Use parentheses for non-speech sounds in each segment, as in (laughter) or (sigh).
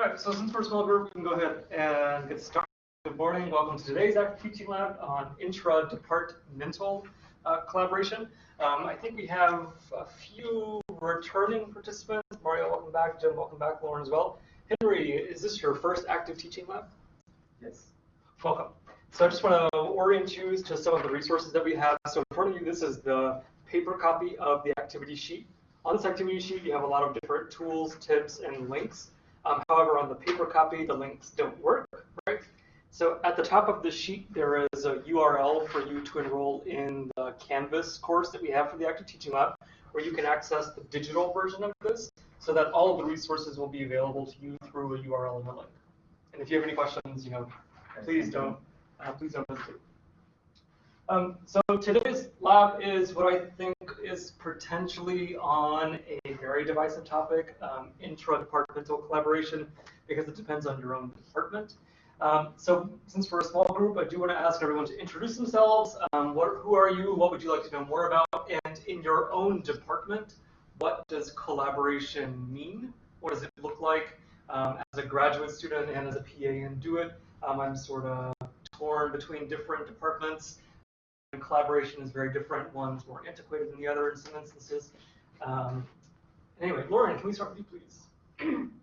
All right, so since we're a small group, we can go ahead and get started. Good morning. Welcome to today's Active Teaching Lab on intra-departmental uh, collaboration. Um, I think we have a few returning participants. Mario, welcome back. Jim, welcome back. Lauren as well. Henry, is this your first Active Teaching Lab? Yes. Welcome. So I just want to orient you to some of the resources that we have. So in front of you, this is the paper copy of the activity sheet. On this activity sheet, you have a lot of different tools, tips, and links. Um, however, on the paper copy, the links don't work, right? So at the top of the sheet, there is a URL for you to enroll in the Canvas course that we have for the Active Teaching Lab, where you can access the digital version of this so that all of the resources will be available to you through a URL and a link. And if you have any questions, you know, please don't, uh, please don't hesitate. Um, so today's lab is what I think is potentially on a very divisive topic, um, intra-departmental collaboration, because it depends on your own department. Um, so since we're a small group, I do want to ask everyone to introduce themselves. Um, what, who are you? What would you like to know more about? And in your own department, what does collaboration mean? What does it look like? Um, as a graduate student and as a PA in DoIT, um, I'm sort of torn between different departments collaboration is very different. One's more antiquated than the other in some instances. Um, anyway, Lauren, can we start with you, please? (clears throat)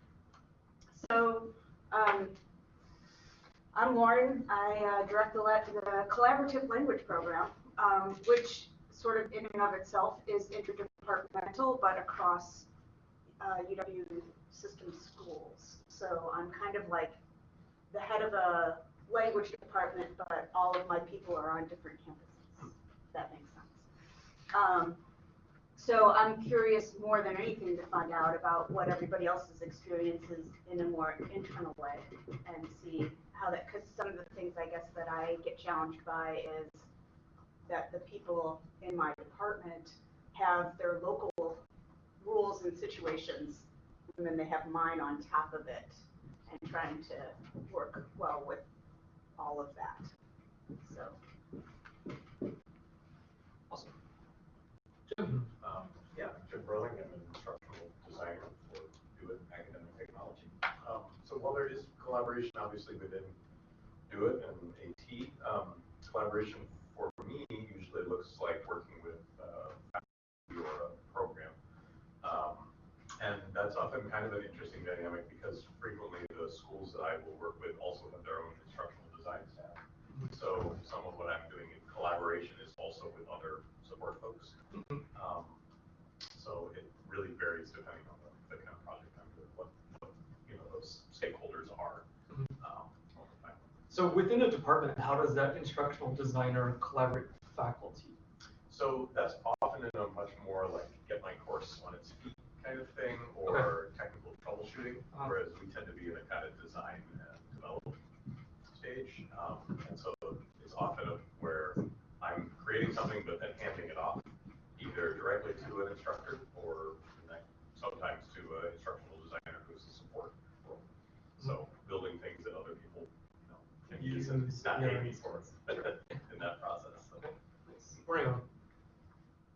So, um, I'm Lauren. I uh, direct the, the, collaborative language program, um, which sort of in and of itself is interdepartmental, but across uh, UW system schools. So I'm kind of like the head of a language department, but all of my people are on different campuses. That makes sense. Um, so I'm curious more than anything to find out about what everybody else's experience is in a more internal way and see how that, because some of the things I guess that I get challenged by is that the people in my department have their local rules and situations, and then they have mine on top of it, and trying to work well with all of that. So. Awesome. Jim. Um, yeah, Jim Burling, I'm an instructional designer for DoIT Academic Technology. Um, so while there is collaboration obviously within DoIT and AT, um, collaboration for me usually looks like working with uh, or a program. Um, and that's often kind of an interesting dynamic because frequently the schools that I will work with also have their own instructional design staff. So some of what I'm doing in collaboration is also with other support folks. Um, so it really varies depending on the, the kind of project I'm what, what you know those stakeholders are. Um, the time. So within a department, how does that instructional designer collaborate with faculty? So that's often in a much more like get my course on its feet kind of thing, or technical troubleshooting, Uh-huh. whereas we tend to be in a kind of design and development stage. Um, and so it's often a, where I'm creating something but then handing it off either directly to an instructor or sometimes to an instructional designer who's a support role. So mm-hmm. building things that other people you know, can use and Use, not yeah. pay me for (laughs) in that process. So. Okay. Nice. Mario.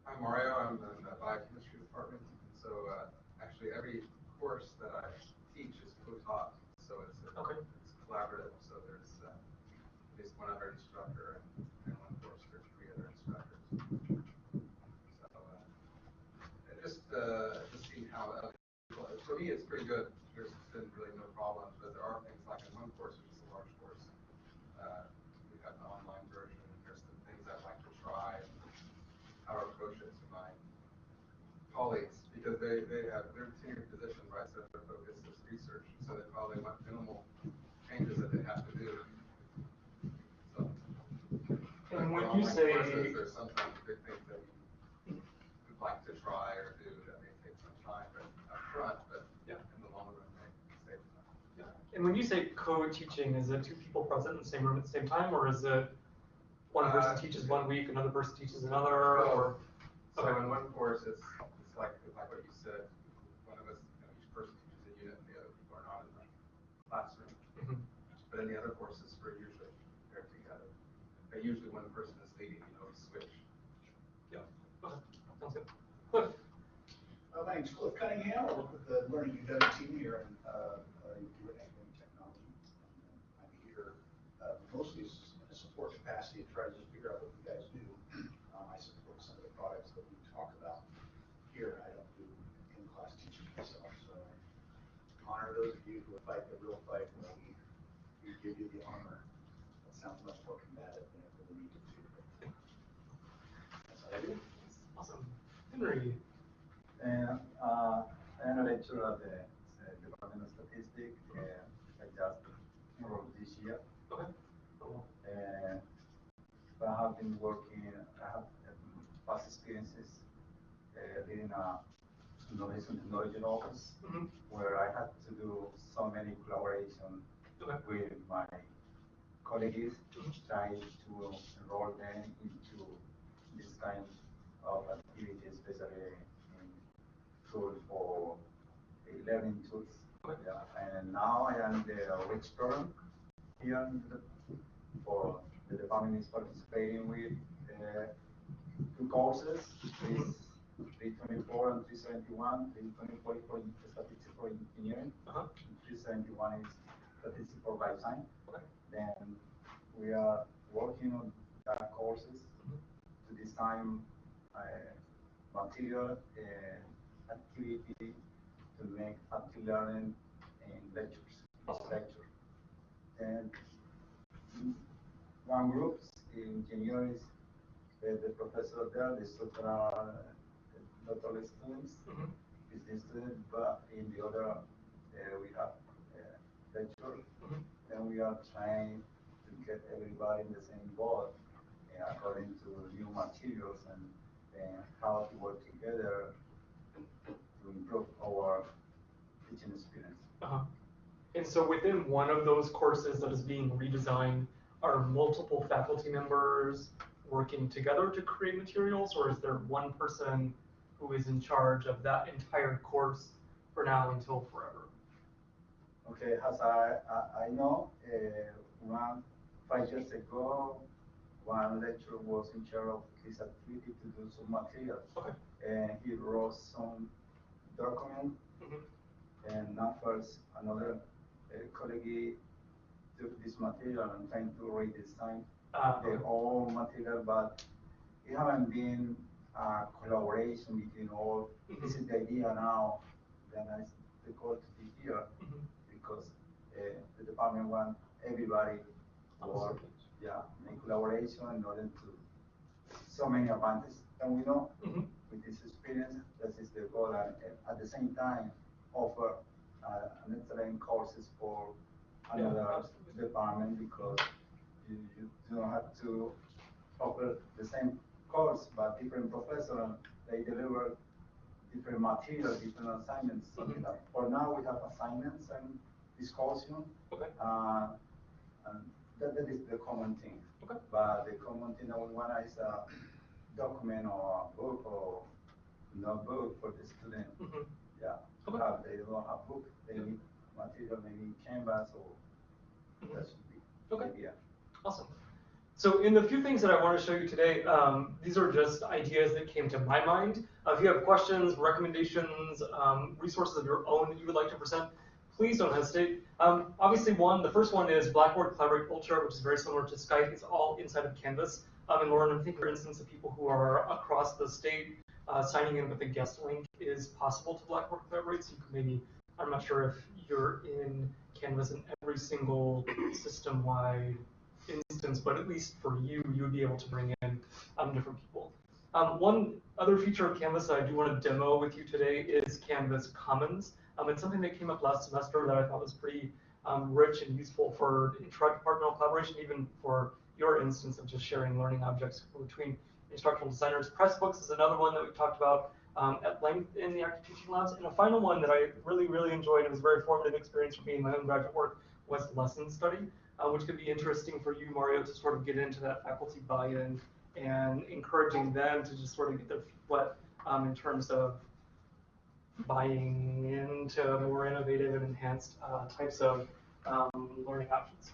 I'm Mario, I'm in the biochemistry department, so, uh, actually every course that I teach is co-taught, so it's, a- Okay. it's collaborative, so there's, uh, at least one other instructor and, and one course, there's three other instructors. So, uh, and just, uh, to see how, other people- for me, it's pretty good, there's been really no problems, but there are things like in one course, which is a large course, uh, we have an online version, there's some things I'd like to try, how to approach it to my colleagues, because they, they have, their tenured position, right, so their focus is research, so they probably want minimal changes that they have to do. So. And when you say- courses, There's sometimes big things that you would like to try or do that may take some time, but upfront, but Yeah. in the long run, may save time. And when you say co-teaching, is it two people present in the same room at the same time, or is it one person Uh, teaches one week, another person teaches another, or? So Okay. in one course, it's, it's like, like what you said, one of us, you know, each person teaches a unit and the other people are not in the classroom. Mhm. But in the other courses, Learning School of Cunningham. I work with the Learning UW team here in uh, uh, Technology. Uh, I'm here uh, mostly in a support capacity to try to just figure out what you guys do. (clears throat) Um, I support some of the products that we talk about here. I don't do in-class teaching myself, so I honor those of you who fight the real fight and we, we give you the armor. That sounds much more combative than it really needed to. But uh, that's all I do. Awesome. Henry. And uh, I am a lecturer at the uh, Department of Statistics. and I just enrolled this year. Okay. Cool. And I have been working, I have um, past experiences uh, leading a innovation technology office Mhm. where I had to do so many collaboration Okay. with my colleagues, Mhm. trying to enroll them into this kind of activity, especially for uh, learning tools. Yeah, and now I am the program here for the department is participating with uh, two courses, Mhm. three twenty-four and three seventy-one, three twenty-four is for statistics for engineering, Uh-huh. and three seventy-one is statistics for life science. Okay. Then we are working on that courses Mhm. to design uh, material and activity to make active learning in lectures, Awesome. lecture. And one group in engineering, the, the professor there, the student are uh, doctoral students, Mhm. is the student, but in the other, uh, we have uh, lecture, Mhm. and we are trying to get everybody in the same boat uh, according to new materials and, and how to work together to improve our teaching experience. Uh-huh. And so within one of those courses that is being redesigned, are multiple faculty members working together to create materials, or is there one person who is in charge of that entire course for now until forever? Okay, as I, I, I know, uh, one, five years ago, one lecturer was in charge of his activity to do some materials. Okay. And he wrote some document, Mhm. and now first, another uh, colleague took this material and trying to redesign Uh, their own material, but it haven't been a collaboration between all. This is the idea now, that I, the goal to be here, Mhm. because uh, the department want everybody to work, yeah, in collaboration in order to, so many advantages. And we know Mhm. With this experience, that is the goal, and uh, at the same time, offer uh, an excellent courses for another absolutely. department, because you, you don't have to offer the same course, but different professor, they deliver different material, different assignments, Mhm. like. For now, we have assignments and discussion, Okay. uh, and that, that is the common thing. Okay. But the common thing that we want is a document or a book or notebook for the student. Mhm. Yeah. Okay. Have, they don't have book, they need material, maybe canvas or Mhm. that should be. Okay. the idea. Awesome. So in the few things that I want to show you today, um, these are just ideas that came to my mind. Uh, if you have questions, recommendations, um, resources of your own that you would like to present, please don't hesitate. Um, obviously, one, the first one is Blackboard Collaborate Ultra, which is very similar to Skype. It's all inside of Canvas. And Lauren, I think, for instance, of people who are across the state, uh, signing in with a guest link is possible to Blackboard Collaborate. So you can maybe, I'm not sure if you're in Canvas in every single system-wide instance, but at least for you, you would be able to bring in um, different people. Um, one other feature of Canvas that I do want to demo with you today is Canvas Commons. Um, it's something that came up last semester that I thought was pretty um, rich and useful for intra-departmental collaboration, even for your instance of just sharing learning objects between instructional designers. Pressbooks is another one that we've talked about um, at length in the active teaching labs. And a final one that I really, really enjoyed, it was a very formative experience for me in my own graduate work, was lesson study, uh, which could be interesting for you, Mario, to sort of get into that faculty buy-in and encouraging them to just sort of get their wet um, in terms of buying into more innovative and enhanced uh, types of um, learning options.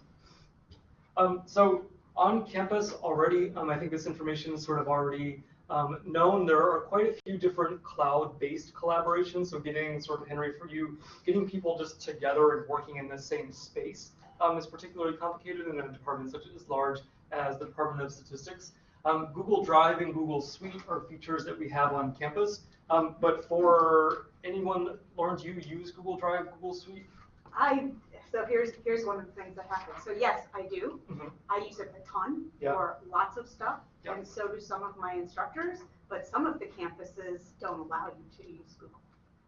Um, so on campus already, um, I think this information is sort of already um, known. There are quite a few different cloud-based collaborations. So getting sort of Henry for you, getting people just together and working in the same space um, is particularly complicated in a department such as large as the Department of Statistics. Um, Google Drive and Google Suite are features that we have on campus. Um, but for anyone, Lauren, do you use Google Drive, Google Suite? I, so here's, here's one of the things that happens. So yes, I do. Mhm. I use it a ton Yeah. for lots of stuff, Yeah. and so do some of my instructors, but some of the campuses don't allow you to use Google.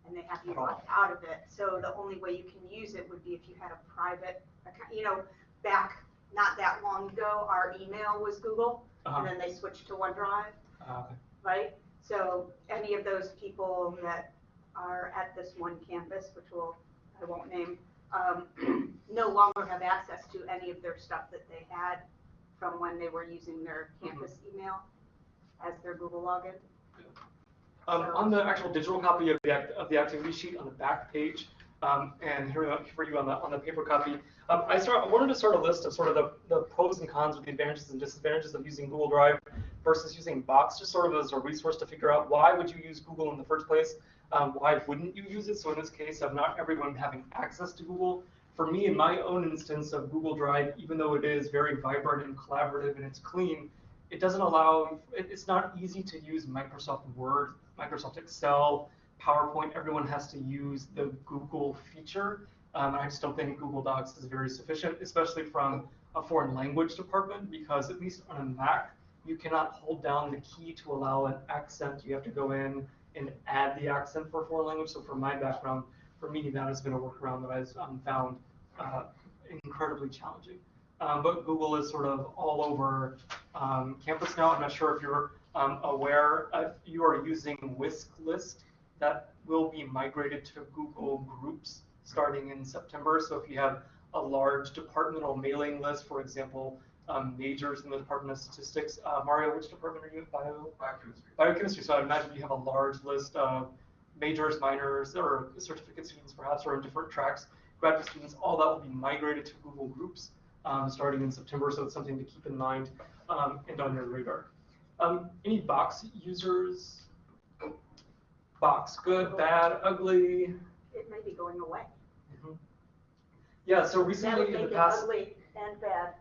And they have you locked out of it, so the only way you can use it would be if you had a private account, you know, back, not that long ago, our email was Google, Uh-huh. and then they switched to OneDrive, Uh, okay. right? So any of those people that are at this one campus, which will, I won't name, um, (clears throat) no longer have access to any of their stuff that they had from when they were using their campus email as their Google login. Um, on the actual digital copy of the, act- of the activity sheet on the back page, um, and here for you on the, on the paper copy, um, I start, I wanted to start a list of sort of the, the pros and cons of the advantages and disadvantages of using Google Drive versus using Box, just sort of as a resource to figure out why would you use Google in the first place? Um, why wouldn't you use it? So in this case of not everyone having access to Google, for me in my own instance of Google Drive, even though it is very vibrant and collaborative and it's clean, it doesn't allow, it's not easy to use Microsoft Word, Microsoft Excel, PowerPoint. Everyone has to use the Google feature. Um, I just don't think Google Docs is very sufficient, especially from a foreign language department, because at least on a Mac, you cannot hold down the key to allow an accent. You have to go in and add the accent for a foreign language. So from my background, for me, that has been a workaround that I've um, found uh, incredibly challenging. Um, but Google is sort of all over um, campus now. I'm not sure if you're um, aware, if you are using WiscList, that will be migrated to Google Groups starting in September. So if you have a large departmental mailing list, for example, um, majors in the Department of Statistics, uh, Mario, which department are you at? Bio? Biochemistry. biochemistry. So I imagine you have a large list of majors, minors, or certificate students perhaps, or in different tracks, graduate students. All that will be migrated to Google Groups um, starting in September. So it's something to keep in mind um, and on your radar. Um, any Box users? Box, good, bad, ugly. It may be going away. Yeah. So recently in the make it past. ugly and bad.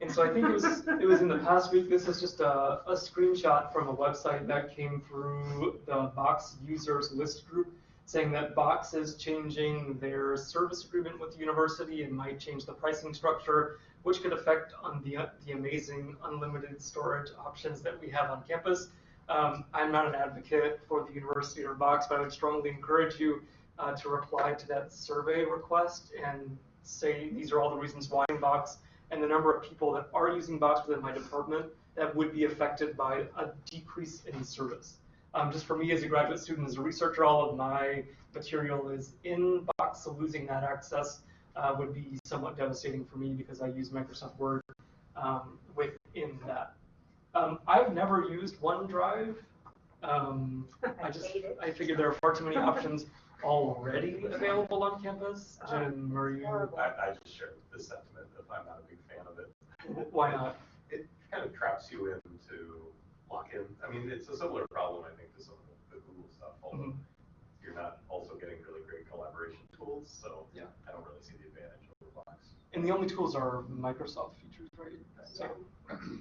And so I think it was it was in the past week. This is just a, a screenshot from a website that came through the Box users list group saying that Box is changing their service agreement with the university and might change the pricing structure, which could affect on the the amazing unlimited storage options that we have on campus. Um, I'm not an advocate for the university or Box, but I would strongly encourage you uh, to reply to that survey request and say these are all the reasons why Box and the number of people that are using Box within my department that would be affected by a decrease in service. Um, just for me as a graduate student, as a researcher, all of my material is in Box, so losing that access uh, would be somewhat devastating for me because I use Microsoft Word um, within that. Um, I've never used OneDrive. Um, (laughs) I I just. I figured there are far too many options already available on campus. Jim, are you? I, I just share the sentiment that I'm not a big fan of it. (laughs) Why not? It kind of traps you into lock-in. I mean, it's a similar problem, I think, to some of the Google stuff, although Mhm. you're not also getting really great collaboration tools, so Yeah. I don't really see the advantage of the box. And the only tools are Microsoft features, right? So,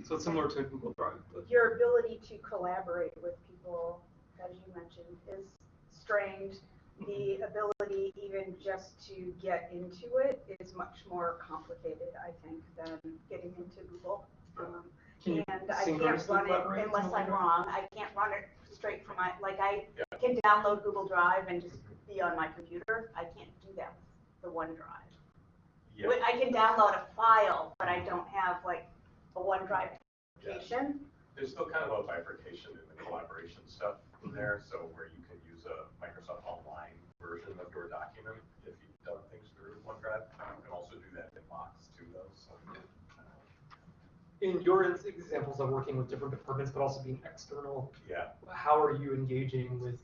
so it's similar to Google Drive. But, Your ability to collaborate with people, as you mentioned, is strained. The ability even just to get into it is much more complicated, I think, than getting into Google. Um, And I can't run it unless I'm wrong. I can't run it straight from my, like I Yeah. can download Google Drive and just be on my computer. I can't do that with the OneDrive. Yeah, I can download a file, but I don't have like a OneDrive Yeah. application. there's still kind of a bifurcation in the collaboration stuff in there, so where you can use a Microsoft Online version of your document if you've done things through OneDrive. You can also do that in Box too, though, so. In your examples of working with different departments, but also being external, Yeah, how are you engaging with?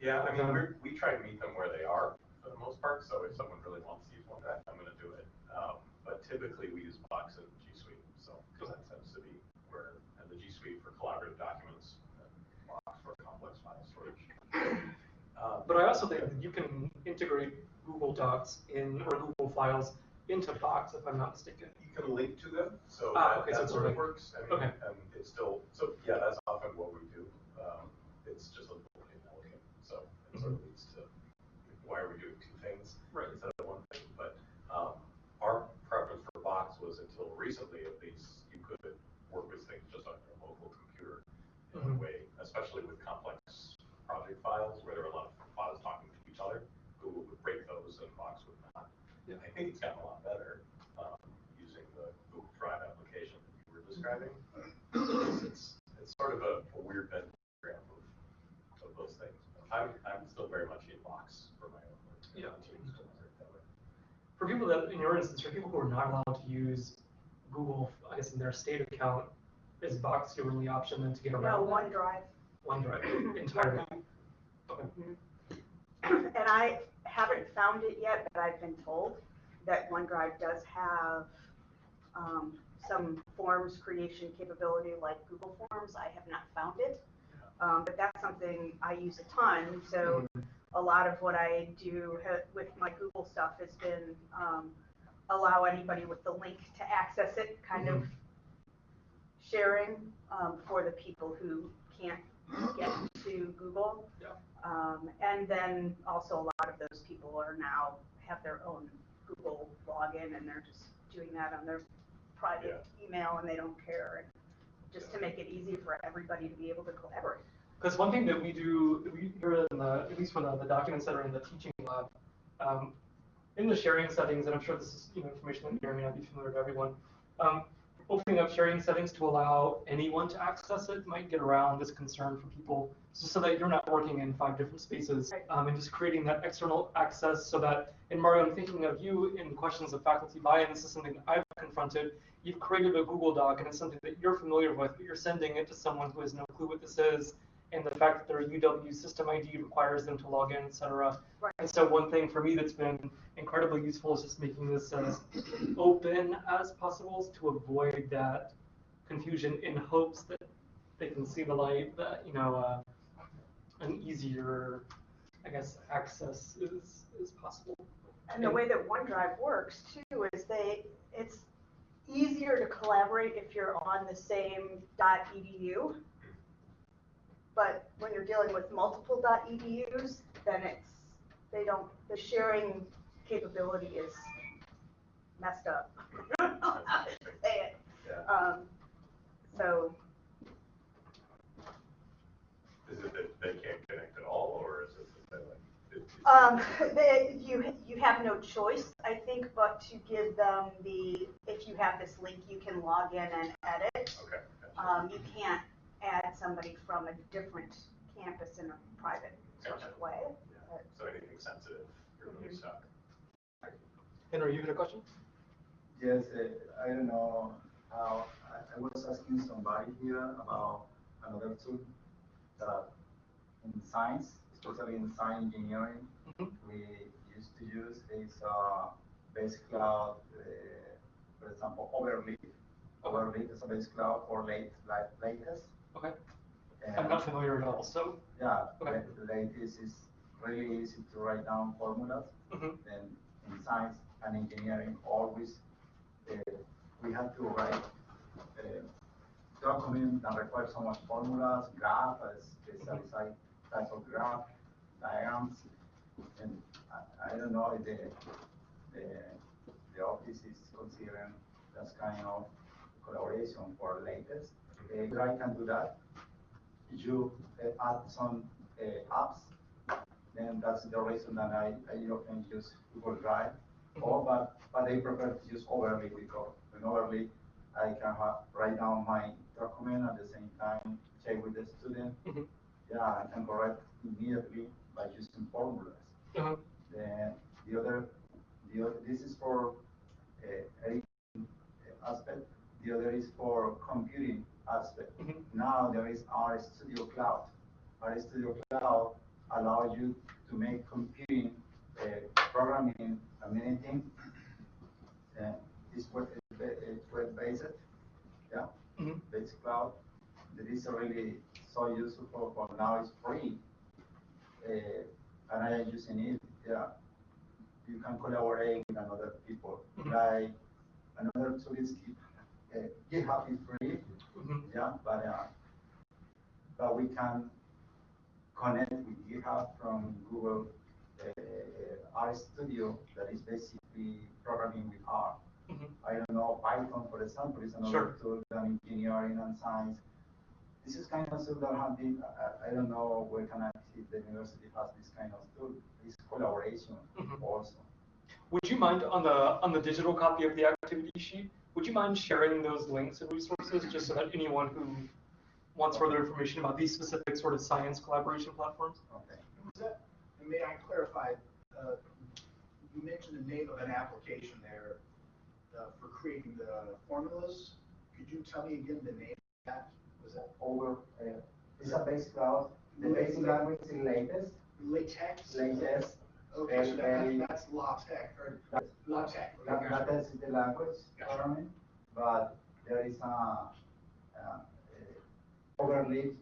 Yeah, I mean, we try to meet them where they are for the most part, so if someone really wants to use OneDrive, I'm gonna do it. Um, but typically we use Box and G Suite, so, because that tends to be where, and the G Suite for collaborative documents, and Box for complex file Um, But I also think that you can integrate Google Docs in or Google Files into Box, if I'm not mistaken. You can link to them, so Ah, that, okay, that it's sort of works. I mean, okay. And it's still, so yeah, that's often what we do. Um, it's just a little inelegant, so it sort of leads to why are we doing two things Right. instead of one thing? But, um, our preference for Box was until recently at least, you could work with things just on your local computer in a Mhm. way, especially with project files where there are a lot of files talking to each other. Google would break those and Box would not. Yeah. I think it's gotten a lot better, um, using the Google Drive application that you were describing. It's, it's sort of a, a weird Venn diagram of, of those things. I'm, I'm still very much in Box for my own work. Yeah. continue to work that way. For people that, in your instance, for people who are not allowed to use Google, I guess in their state account, is Box your only option then to get around that? OneDrive. OneDrive entirely. (laughs) Okay. And I haven't found it yet, but I've been told that OneDrive does have um, some forms creation capability like Google Forms. I have not found it. Um, but that's something I use a ton, so a lot of what I do with my Google stuff has been um, allow anybody with the link to access it, kind of sharing um, for the people who can't get to Google. Yeah. Um, and then also a lot of those people are now have their own Google login and they're just doing that on their private email and they don't care. Just to make it easy for everybody to be able to collaborate. Because one thing that we do, we here in the, at least for the, the documents that are in the teaching lab, um, in the sharing settings, and I'm sure this is you know information that may or may not be familiar to everyone, um, opening up sharing settings to allow anyone to access it might get around this concern for people, so, so that you're not working in five different spaces, um, and just creating that external access so that, in Mario, I'm thinking of you in questions of faculty buy-in, this is something I've confronted, you've created a Google Doc and it's something that you're familiar with, but you're sending it to someone who has no clue what this is, and the fact that their UW system ID requires them to log in, et cetera. Right. And so one thing for me that's been incredibly useful is just making this as open as possible to avoid that confusion in hopes that they can see the light, that, you know, uh, an easier, I guess, access is, is possible. And the way that OneDrive works too is they, it's easier to collaborate if you're on the same .edu. But when you're dealing with multiple .edus, then it's, they don't, the sharing capability is messed up. I don't know how to say it. Yeah. Um, so, Is it that they can't connect at all, or is it that they like? it- it's- Um, they, you, you have no choice, I think, but to give them the, if you have this link, you can log in and edit. Okay. gotcha. Um, you can't add somebody from a different campus in a private sort of way. Yeah. So anything sensitive, you're really stuck. Henry, you had a question? Yes, uh, I don't know how, I, I was asking somebody here about another tool that in science, especially in science engineering, Mhm. we used to use is, uh, base cloud, uh, for example, Overleaf. Overleaf is a base cloud for late, like LaTeX. Okay. And- I'm not familiar at all, so. yeah, Okay. the LaTeX is really easy to write down formulas. Mhm. Then in science and engineering, always, uh, we have to write uh, document that requires so much formulas, graph, a specialized type of graph, diagrams. And I, I don't know if the, the, the office is considering that kind of collaboration for LaTeX. Uh, I can do that you uh, add some uh, apps, then that's the reason that I, I often use Google Drive. Or, but, but I prefer to use Overleaf because in Overleaf, I can have, write down my document at the same time, check with the student. Yeah, I can correct immediately by using formulas. Uh-huh. Then the other, the other, this is for uh, editing aspect. The other is for computing aspect. Mhm. Now there is RStudio Cloud. RStudio Cloud allows you to make computing, uh, programming, and many things. (coughs) Uh, it's web, it's web based, yeah, Mhm. based cloud. That is really so useful for, for now it's free. Uh, and I am using it, yeah. You can collaborate with another people. Like another tool is uh, GitHub is free, Mhm. yeah, but, uh, but we can connect with GitHub from Google, uh, R Studio that is basically programming with R. Mhm. I don't know, Python, for example, is another Sure. tool than engineering and science. This is kind of stuff that have been, I, I don't know where can I see the university has this kind of tool, this collaboration Mhm. also. Would you mind on the on the digital copy of the activity sheet? Would you mind sharing those links and resources just so that anyone who wants further information about these specific sort of science collaboration platforms? Okay. That, and may I clarify, uh, you mentioned the name of an application there, uh, for creating the formulas. Could you tell me again the name of that? Was that Over, uh, it's a base cloud, the basic language is latest, latex? latest, Okay, so that- very- that's LaTeX, or That- LaTeX. that, that is the language, Gotcha. currently, but there is a, uh, Overleaf,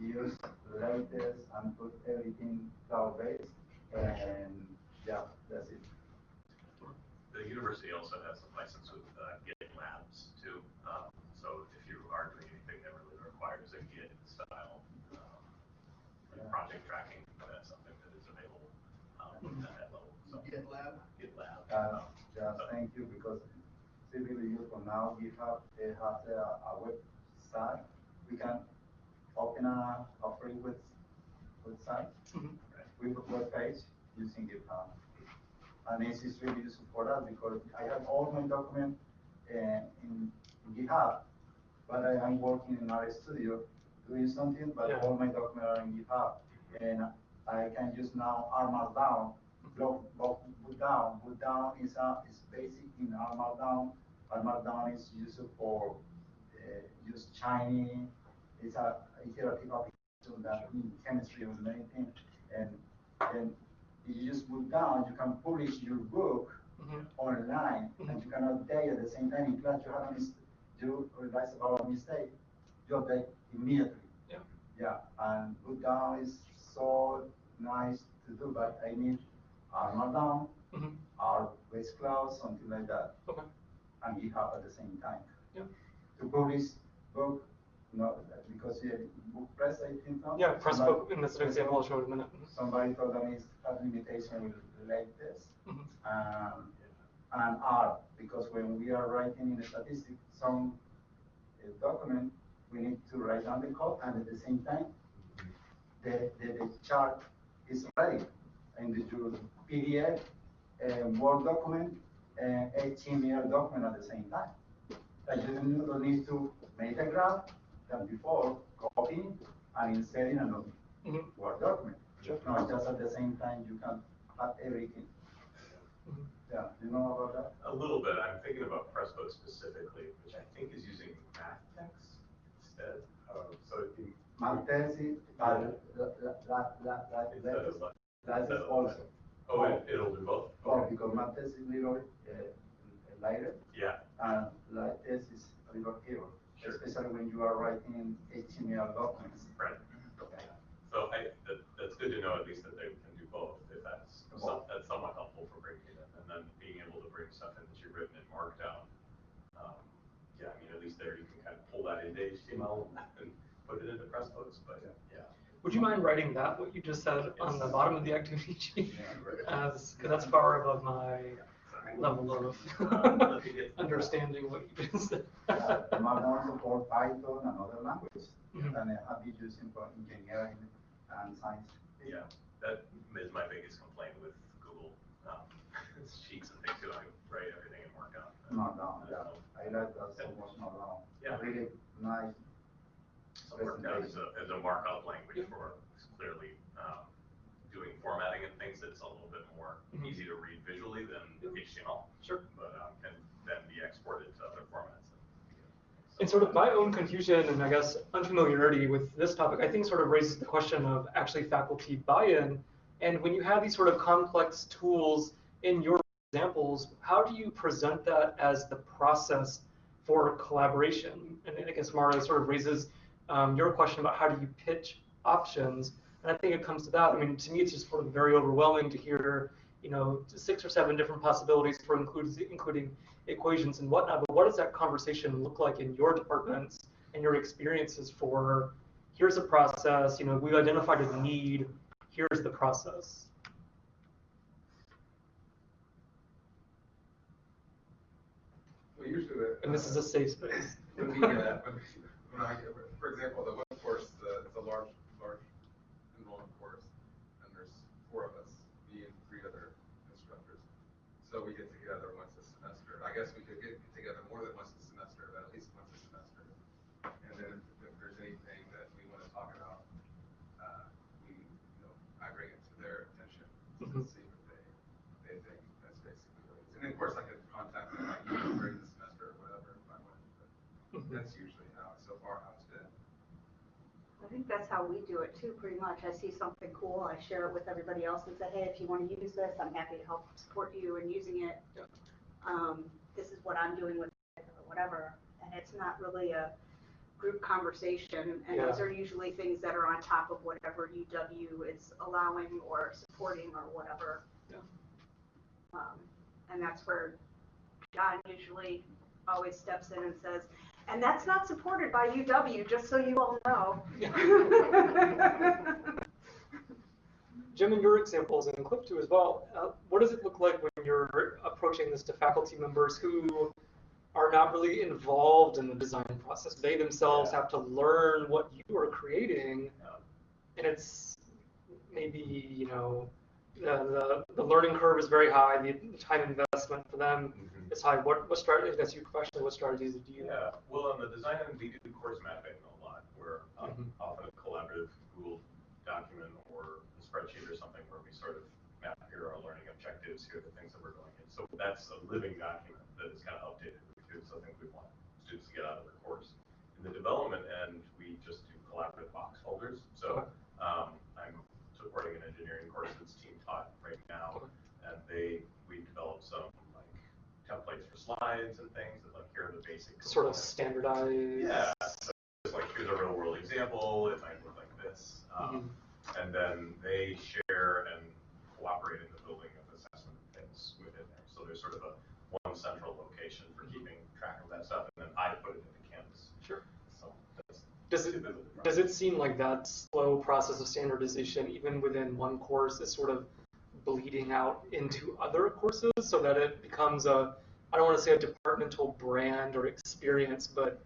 use LaTeX and put everything cloud-based, and, yeah, that's it. The university also has a license with uh, Git Labs too. Um, So if you are doing anything that really requires a Git style um, like Yeah. project tracking, that's something that is available um, at that level. So GitLab? Git Lab. Uh, um, yeah, so- thank you, because typically you for now, GitHub, it has a, a website, we can open a, a free web, website, Mhm. with a web page using GitHub. And this is really useful for us because I have all my documents uh, in GitHub, but I am working in RStudio doing something, but Yeah. all my documents are in GitHub. And I can just now R Markdown, block, block, bookdown. Boot down is a, is basic in R Markdown. R Markdown is used for, uh, use Chinese, it's a iterative application that in chemistry or many things. And then if you just bookdown, you can publish your book Mhm. online and you can update at the same time in class you have a mistake, you realize about a mistake, you update immediately. Yeah. Yeah, and bookdown is so nice to do, but I need R Markdown, Mhm. or base cloud, something like that, Okay. and GitHub at the same time. Yeah. To publish book, no, because yeah, book press, I think. no? Yeah, press Somebody- book, that's an example I'll show in a minute. Somebody told them it's a limitation with LaTeX Mhm. um, and R, because when we are writing in a statistic, some uh, document, we need to write down the code and at the same time, the, the, the chart is ready. in the your PDF, uh, Word document, and HTML document at the same time. You don't don't need to make a graph than before, copy and insert in another Mhm. Word document. Sure. No, just at the same time, you can have everything. Mhm. Yeah, you know about that? A little bit, I'm thinking about Pressbook specifically, which I think is using MathText instead. Um, So like- LaTeX instead of- also. Oh, it, it'll do both? Oh, because Maltese is little, uh, lighter, Yeah, and LaTeX is a little heavier, Sure. especially when you are writing HTML documents. right. Okay. So I, that, that's good to know at least that they can do both, if that's, some- that's somewhat helpful for breaking it in. And then being able to bring that you've written in Markdown. um, Yeah, I mean, at least there you can kind of pull that into HTML (laughs) and put it into Pressbooks, but yeah. Would you mind writing that, what you just said, on the bottom of the activity sheet? Yeah. (laughs) As, because that's far above my level of (laughs) Uh, understanding what you just said. The Markdown support Python and other languages, Mhm. and I have been using for engineering and science. Yeah, that is my biggest complaint with Google, um, sheets and things, too. I write everything in Markdown. Markdown, yeah, I like that so much Markdown. Yeah. Really nice. So Markdown is a, is a markup language for clearly, um, doing formatting and things that's a little bit more Mhm. easy to read visually than HTML. Sure. But, um, can then be exported to other formats. And sort of my own confusion and I guess unfamiliarity with this topic, I think sort of raises the question of actually faculty buy-in. And when you have these sort of complex tools in your examples, how do you present that as the process for collaboration? And I guess Mara sort of raises um, your question about how do you pitch options. And I think it comes to that. I mean, to me, it's just sort of very overwhelming to hear you know, six or seven different possibilities for includes, including equations and whatnot, but what does that conversation look like in your departments and your experiences for, here's a process, you know, we've identified a need, here's the process. Well, usually. the- And this is a safe space. Uh, for example, the course, the, a large, large enrollment course, and there's four of us, me and three other instructors. So we get together once a semester. I guess we could get together more than once a semester, but at least once a semester. And then if, if there's anything that we wanna talk about, uh, we, you know, I bring it to their attention to Mhm. see what they, they think. That's basically what it is. And then, of course, I could contact them like you know, during the semester or whatever if I wanted, but Mhm. that's usually how, so far, how it's been. I think that's how we do it too, pretty much. I see something cool, I share it with everybody else and say, hey, if you want to use this, I'm happy to help support you in using it. Yeah. Um, this is what I'm doing with it or whatever. And it's not really a group conversation. And those are usually things that are on top of whatever UW is allowing or supporting or whatever. Yeah. Um, and that's where John usually always steps in and says, and that's not supported by UW, just so you all know. (laughs) Jim, in your examples and Cliff too as well, uh, what does it look like when you're approaching this to faculty members who are not really involved in the design process? They themselves Yeah. have to learn what you are creating, Yeah. and it's maybe you know the, the the learning curve is very high. The time investment for them High. What what strategy? That's your question. What strategies do you? Yeah, well, on the design end, we do course mapping a lot, where um, Mhm. often a collaborative Google document or a spreadsheet or something where we sort of map here our learning objectives, here are the things that we're going in. So that's a living document that is kind of updated so I think we want students to get out of the course. In the development end, we just do collaborative box folders. So um, I'm supporting an engineering course that's team taught right now, and they we developed some templates for slides and things that like here are the basic Sort of standardized. Yeah, so it's like here's a real world example, it might look like this. Mm-hmm. Um, and then they share and cooperate in the building of assessment things within there. So there's sort of a one central location for keeping track of that stuff, and then I put it into Canvas. Sure. So that's Does it Does it seem like that slow process of standardization, even within one course, is sort of bleeding out into other courses so that it becomes a, I don't want to say a departmental brand or experience, but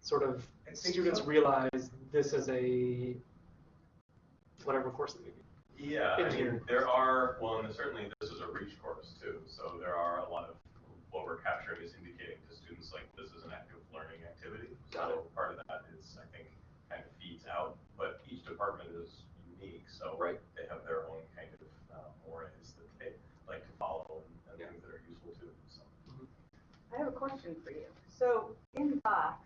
sort of students so. realize this is a, whatever course it may be. Yeah, I mean, there are, well, and certainly this is a reach course too, so there are a lot of, what we're capturing is indicating to students like this is an active learning activity. Got So part of that is, I think, kind of feeds out, but each department is unique, so Right. they have their own kind of uh, mores that they like to follow and, and Yeah. things that are useful to them, so. I have a question for you. So in Box,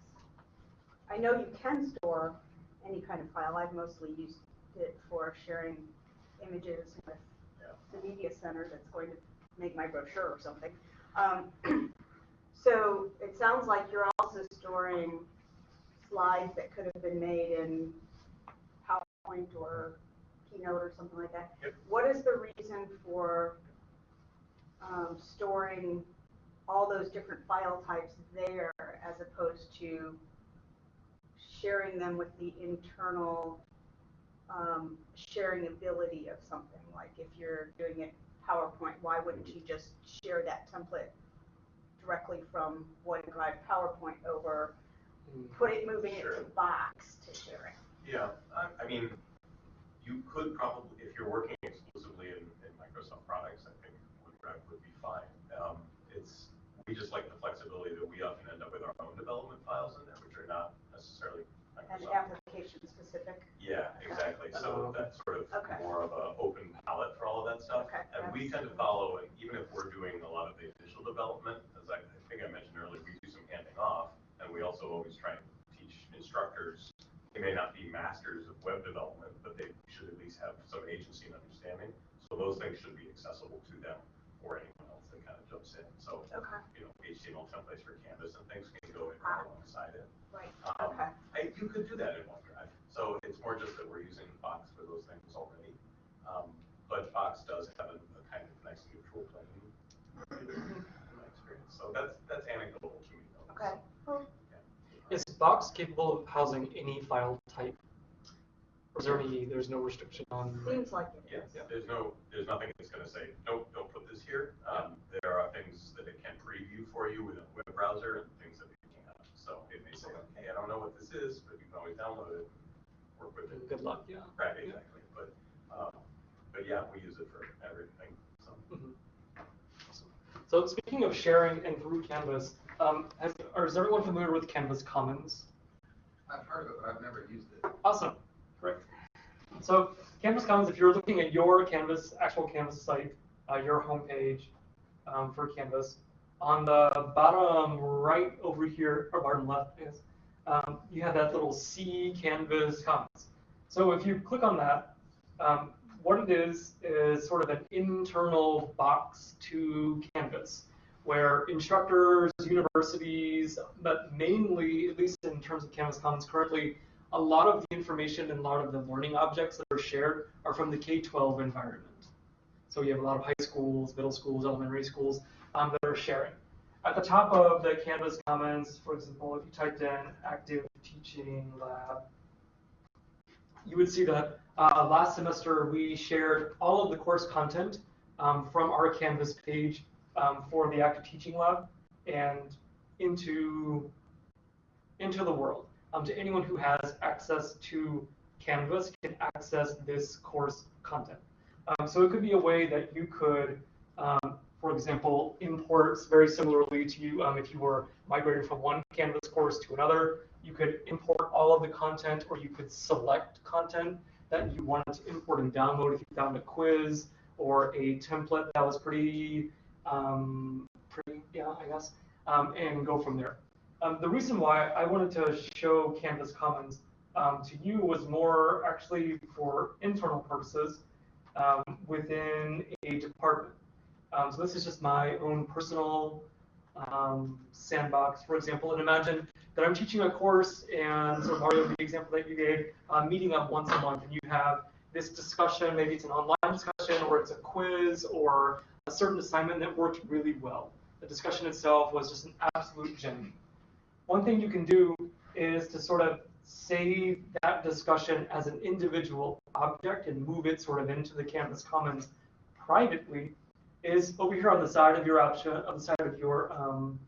I know you can store any kind of file. I've mostly used it for sharing images with the media center that's going to make my brochure or something. Um, (clears throat) so it sounds like you're also storing slides that could have been made in PowerPoint or Keynote or something like that. Yep. What is the reason for um, storing all those different file types there as opposed to sharing them with the internal um, sharing ability of something? Like if you're doing it PowerPoint, why wouldn't you just share that template directly from OneDrive PowerPoint over, Mm. put it, moving it to Box to sharing? Yeah, I, I mean, you could probably, if you're working exclusively in, in Microsoft products, I think OneDrive would be fine. Um, it's, we just like the flexibility that we often end up with our own development files in there, which are not necessarily And Microsoft. application specific? Yeah, exactly. So okay. that's sort of Okay. more of a open palette for all of that stuff. Okay, And we tend to follow, and even if we're doing a lot of the initial development, as I, I think I mentioned earlier, we do some handing off, and we also always try and teach instructors. They may not be masters of web development, but they should at least have some agency and understanding. So those things should be accessible to them or anyone else that kind of jumps in. So, Okay, you know, HTML templates for Canvas and things can go in Ah. alongside it. right, Um, okay. I, you could do that in OneDrive. So it's more just that we're using Box for those things already. Um, but Box does have a, a kind of nice neutral plane in my experience. So that's, that's anecdotal to me. though. Okay. Is Box capable of housing any file type? Or is there any, there's no restriction on? Seems like it Yes, is. there's no, there's nothing that's gonna say, nope, don't put this here. Um, there are things that it can preview for you with a web browser and things that it can't. So it may say, hey, I don't know what this is, but you can always download it, work with it. Good luck, yeah. Right, exactly, but, um, but yeah, we use it for everything, so. Mhm. Awesome. So speaking of sharing and through Canvas, um, has, or is everyone familiar with Canvas Commons? I've heard of it, but I've never used it. Awesome, great. So Canvas Commons, if you're looking at your Canvas, actual Canvas site, uh, your homepage um, for Canvas, on the bottom right over here, or bottom left, I guess, um, you have that little C Canvas Commons. So if you click on that, um, what it is is sort of an internal box to Canvas, where instructors, universities, but mainly, at least in terms of Canvas Commons currently, a lot of the information and a lot of the learning objects that are shared are from the K-12 environment. So you have a lot of high schools, middle schools, elementary schools um, that are sharing. At the top of the Canvas Commons, for example, if you typed in active teaching lab, you would see that uh, last semester we shared all of the course content um, from our Canvas page um, for the active teaching lab and into, into the world. Um, to anyone who has access to Canvas can access this course content. Um, so it could be a way that you could, um, for example, import very similarly to you um, if you were migrating from one Canvas course to another. You could import all of the content, or you could select content that you wanted to import and download if you found a quiz or a template that was pretty, um, pretty, yeah, I guess, um, and go from there. Um, the reason why I wanted to show Canvas Commons um, to you was more actually for internal purposes um, within a department. Um, so this is just my own personal um, sandbox, for example. And imagine that I'm teaching a course, and so Mario, the example that you gave, meeting up once a month, and you have this discussion. Maybe it's an online discussion, or it's a quiz, or a certain assignment that worked really well. The discussion itself was just an absolute gem. One thing you can do is to sort of save that discussion as an individual object and move it sort of into the Canvas Commons privately is over here on the side of your option, on the side of your, um,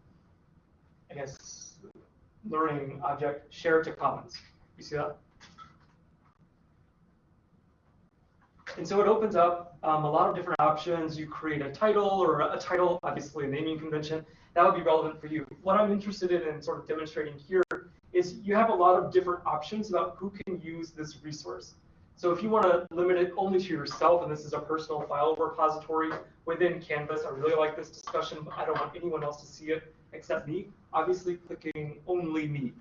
I guess, learning object, share to Commons. You see that? And so it opens up um, a lot of different options. You create a title or a title, obviously a naming convention. That would be relevant for you. What I'm interested in and sort of demonstrating here is you have a lot of different options about who can use this resource. So if you want to limit it only to yourself, and this is a personal file repository within Canvas, I really like this discussion, but I don't want anyone else to see it except me, obviously clicking only me.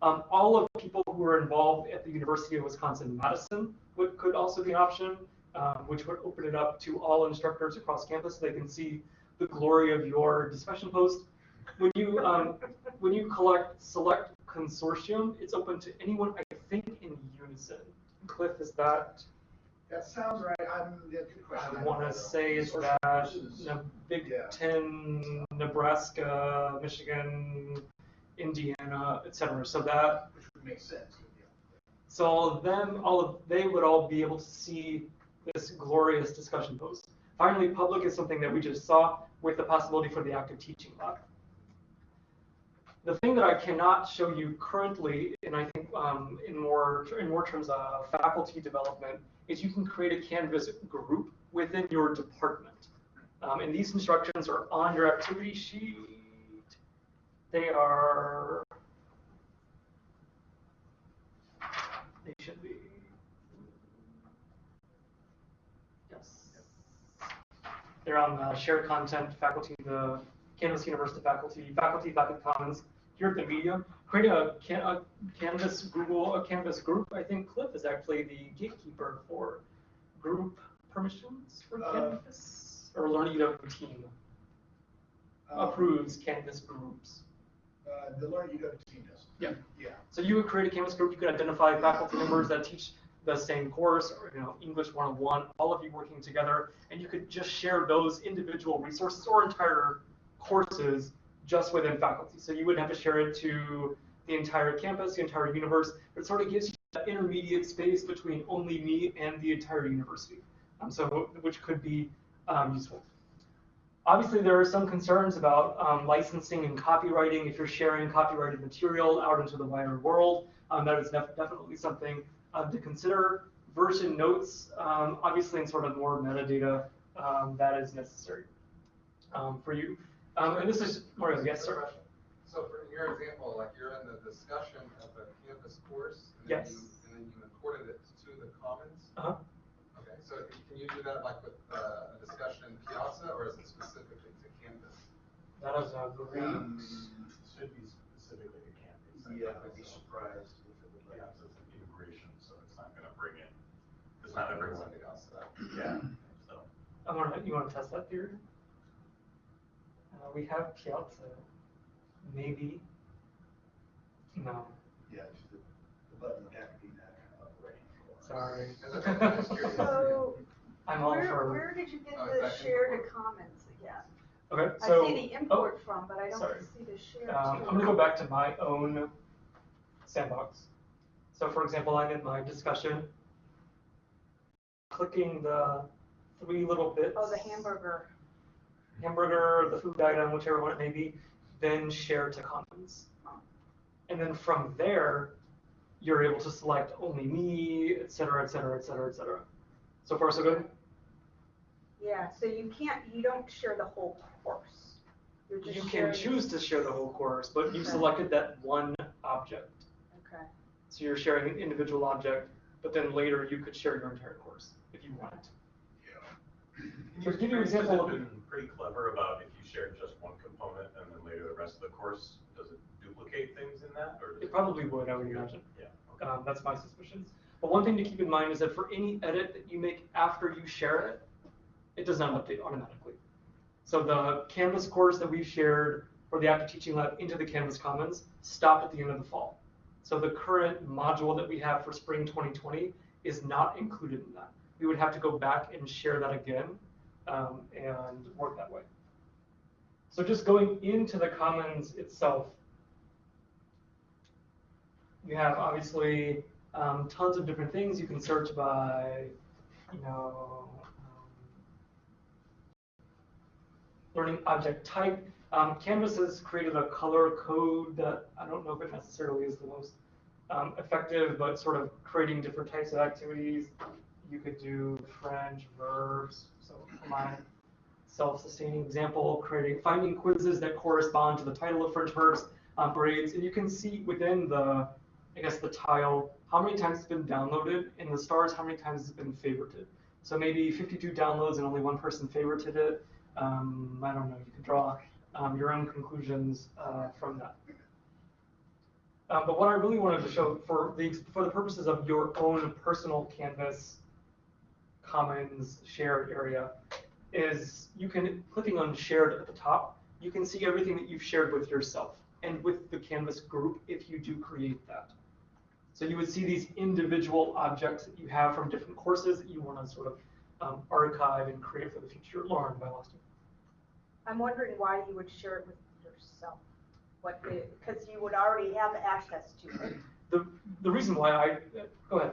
Um, all of people who are involved at the University of Wisconsin-Madison could also be an option, um, which would open it up to all instructors across campus. So they can see the glory of your discussion post. When you um, when you collect select consortium, it's open to anyone. I think in Unizin. Cliff, is that? That sounds right, I'm, yeah, good question. I want to say is Social that versus- the Big Yeah. Ten, Nebraska, Michigan, Indiana, et cetera. So that Which would make sense, so all of them, all of they would all be able to see this glorious discussion post. Finally, public is something that we just saw with the possibility for the active teaching lab. The thing that I cannot show you currently, and I think um, in more in more terms of faculty development, is you can create a Canvas group within your department. Um, and these instructions are on your activity sheet. They are they should be. Yes. They're on the shared content, faculty, the Canvas University faculty, faculty, faculty commons, here at the media. Create a, can, a Canvas Google, a Canvas group. I think Cliff is actually the gatekeeper for group permissions for Uh, Canvas. Or Learn@UW team Um, approves Canvas groups. Uh, the Learn@UW team does. Yeah. Yeah. So you would create a Canvas group, you could identify faculty members that teach the same course, or, you know, English 101, all of you working together, and you could just share those individual resources or entire courses just within faculty. So you wouldn't have to share it to the entire campus, the entire universe. It sort of gives you that intermediate space between only me and the entire university. Um, so which could be um, useful. Obviously, there are some concerns about um, licensing and copywriting. If you're sharing copyrighted material out into the wider world, um, that is def definitely something um, to consider. Version notes, um, obviously, in sort of more metadata, um, that is necessary um, for you. Um, and this is Mario. Yes, sir. So for your example, like you're in the discussion of a Canvas course, and then Yes. you, and then you imported it to the commons? Uh-huh. Okay, so can you do that like with uh, a discussion in Piazza, or is it specifically to campus? That is a great. Um, Should be specifically to campus. Yeah, I'd be surprised if it would like. Yeah, so it's an integration, so it's not gonna bring in, it's not everyone. Something else, uh, Yeah, so. I want to. You want to test that theory? Uh, we have Piazza. Maybe. No. Yeah, it's the, the button would have be that kind of operating. for us. Sorry. I'm just curious. So, I'm all where, for. where did you get Oh, the is that share to import? comments again? Okay, I so. see the import from, but I don't sorry. see the share Um, to. I'm gonna go back to my own sandbox. So for example, I'm in my discussion, clicking the three little bits. Oh, the hamburger. Hamburger, the food item, whichever one it may be, then share to commons. And then from there, you're able to select only me, et cetera, et cetera, et cetera, et cetera. So far, so good? Yeah, so you can't, you don't share the whole course. You can choose to share the whole course, but you've Okay. selected that one object. Okay. So you're sharing an individual object, but then later you could share your entire course if you wanted. yeah So to give you an example of- it been pretty clever about if you shared just one component and then later the rest of the course, does it duplicate things in that, or? does It probably would, I would imagine. Yeah, okay. Um, that's my suspicions. But one thing to keep in mind is that for any edit that you make after you share it, it does not update automatically. So the Canvas course that we shared for the Active Teaching Lab into the Canvas Commons stopped at the end of the fall. So the current module that we have for spring 2020 is not included in that. We would have to go back and share that again um, and work that way. So just going into the Commons itself, you have obviously um, tons of different things. You can search by, you know, um, learning object type. Um, Canvas has created a color code that I don't know if it necessarily is the most um, effective, but sort of creating different types of activities. You could do French verbs. So my self-sustaining example, creating finding quizzes that correspond to the title of French verbs, um, grades, and you can see within the, I guess the tile, how many times it's been downloaded, and the stars, how many times it's been favorited. So maybe 52 downloads and only one person favorited it. Um, I don't know. You can draw um, your own conclusions uh, from that. Um, but what I really wanted to show for the for the purposes of your own personal Canvas Commons shared area is you can clicking on shared at the top, you can see everything that you've shared with yourself and with the Canvas group if you do create that. So you would see these individual objects that you have from different courses that you want to sort of um, archive and create for the future. Lauren, by you. I'm wondering why you would share it with yourself. What because you would already have access to it. The, the reason why I, go ahead.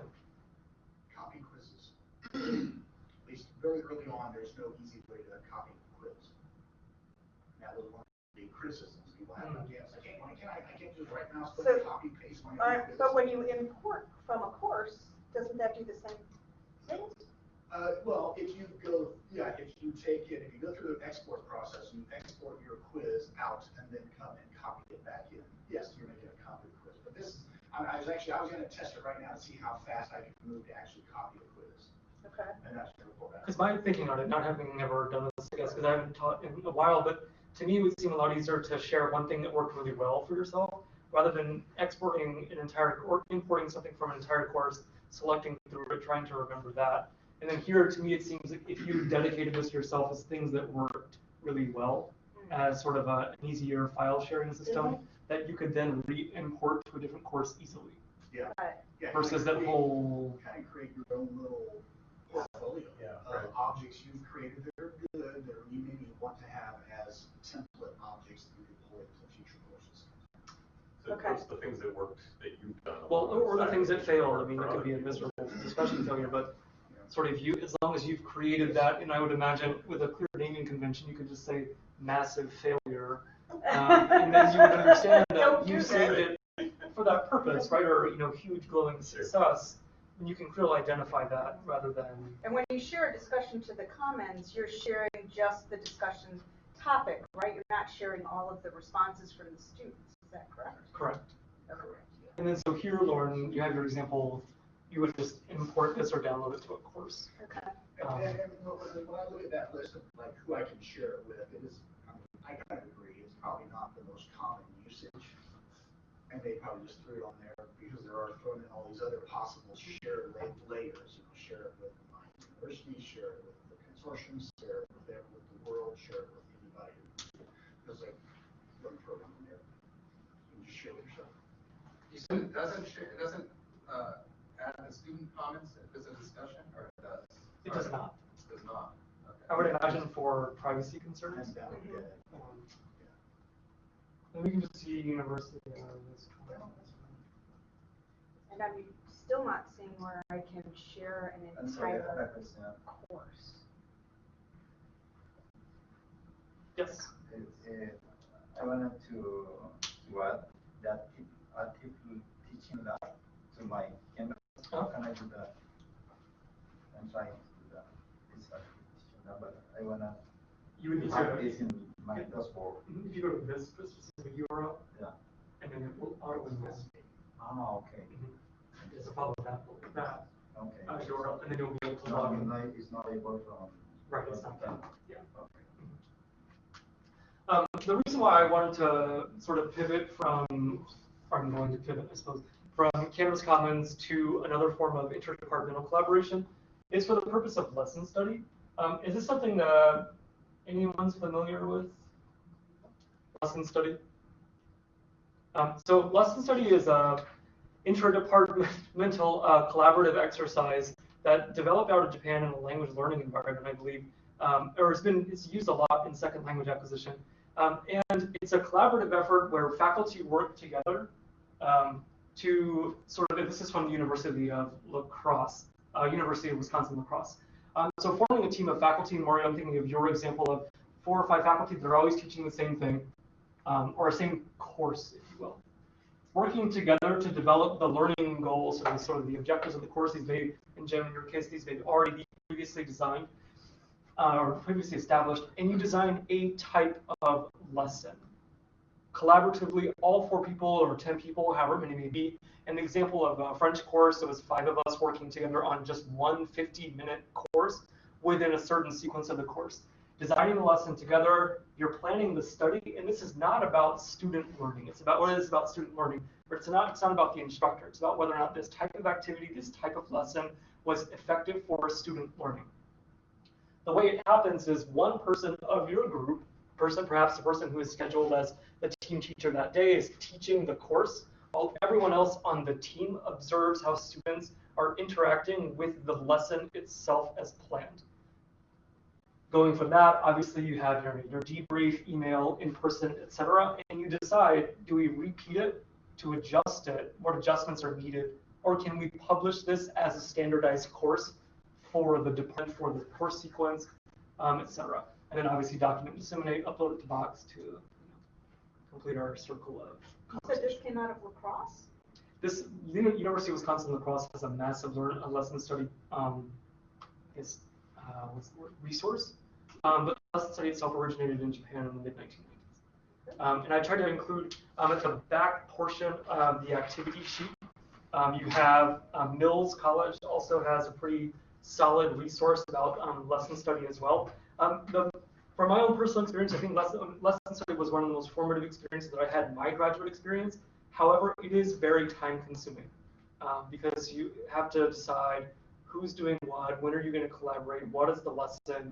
Copy quizzes. At least very early on, there's no easy way to copy a quiz. That was one of the criticisms people had about, yes, I can't, why can't I, I can't just right now, So- copy paste my Uh, but when you import from a course, doesn't that do the same thing? Uh, well, if you go, yeah, if you take it, if you go through the export process, you export your quiz out and then come and copy it back in. Yes, you're making a copy of the quiz, but this, I, I was actually, I was gonna test it right now to see how fast I could move to actually copy a quiz. Okay. And that's gonna report back. Because my thinking on it, not having ever done this, I guess, because I haven't taught in a while, but to me, it would seem a lot easier to share one thing that worked really well for yourself, rather than exporting an entire, or importing something from an entire course, selecting through it, trying to remember that. And then here, to me, it seems like if you dedicated this yourself as things that worked really well mm-hmm. as sort of a, an easier file sharing system, mm-hmm. that you could then re-import to a different course easily. Yeah. yeah versus that whole. Kind of create your own little portfolio yeah, right. objects you've created that are good, that you maybe want to have as template objects that you deploy to future courses. So okay. what's the things that worked that you've done? Well, or the things that failed. I mean, it could be a miserable discussion failure, but sort of you, as long as you've created that, and I would imagine with a clear naming convention, you could just say massive failure. Um, and then you would understand that (laughs) you that. saved it for that purpose, right, or, you know, huge glowing success, and you can clearly identify that rather than, And when you share a discussion to the Commons, you're sharing just the discussion topic, right? You're not sharing all of the responses from the students, is that correct? correct. Correct. And then so here, Lauren, you have your example, you would just import this or download it to a course. Okay. Um, And, and when when I look at that list of like who I can share it with, it is, I mean, I kind of agree, it's probably not the most common usage. And they probably just threw it on there because there are thrown in all these other possible shared la- layers, you know, share it with my university, share it with the consortium, share it with, ev- with the world, share it with anybody. There's like one program in there. You can just share with yourself. You said it doesn't share, it doesn't, uh, add the student comments if it's a discussion, or it does? It does not. It Does not, okay. I would imagine for privacy concerns. And that would be. Um, And we can just see university. uh, this- And I'm still not seeing where I can share an I'm sorry, I have entire course. Yes. Uh, uh, I wanted to, to add that if, uh, if teaching that to my campus, how can I do that? I'm trying to do that. It's like teaching that, but I wanna You would need have to, this in my dashboard. if you go to this specific URL, Yeah. and then it will auto list. Ah, okay, It's a follow that, that okay. uh, URL, and then you'll be able to No, log in. not, it's not able from. Right, it's not that, yeah. Okay. Um, the reason why I wanted to sort of pivot from, I'm going to pivot, I suppose, from Canvas Commons to another form of interdepartmental collaboration is for the purpose of lesson study. Um, is this something that anyone's familiar with? Lesson study? Um, so lesson study is a interdepartmental uh, collaborative exercise that developed out of Japan in a language learning environment, I believe, um, or it's been it's used a lot in second language acquisition. Um, and it's a collaborative effort where faculty work together um, to sort of, this is from the University of La Crosse, uh, University of Wisconsin La Crosse. Um, so forming a team of faculty, Mario, I'm thinking of your example of four or five faculty that are always teaching the same thing, um, or a same course, if you will. Working together to develop the learning goals the, sort of the objectives of the course. These may, in Jim, in your case, these may already be previously designed uh, or previously established, and you design a type of lesson. Collaboratively, all four people or 10 people, however many may be. An example of a French course, it was five of us working together on just one 50-minute course within a certain sequence of the course. Designing the lesson together, you're planning the study, and this is not about student learning. It's about what it is about student learning, but it's not, it's not about the instructor. It's about whether or not this type of activity, this type of lesson was effective for student learning the way it happens is one person of your group, person perhaps the person who is scheduled as the team teacher that day is teaching the course, while everyone else on the team observes how students are interacting with the lesson itself as planned. Going from that, obviously you have your, your debrief, email, in person, etc., and you decide, do we repeat it to adjust it? What adjustments are needed? Or can we publish this as a standardized course for the department, for the course sequence, um, et cetera. And then obviously document, disseminate, upload it to Box to complete our circle of So this came out of La Crosse? This Uni- University of Wisconsin La Crosse has a massive learn, a lesson study, um, is, uh, what's the word, resource. Um, but the lesson study itself originated in Japan in the mid 1990s. Um, and I tried to include um, at the back portion of the activity sheet, um, you have um, Mills College also has a pretty solid resource about um, lesson study as well. Um, the, from my own personal experience, I think lesson, lesson study was one of the most formative experiences that I had in my graduate experience. However, it is very time consuming um, because you have to decide who's doing what, when are you going to collaborate, what is the lesson,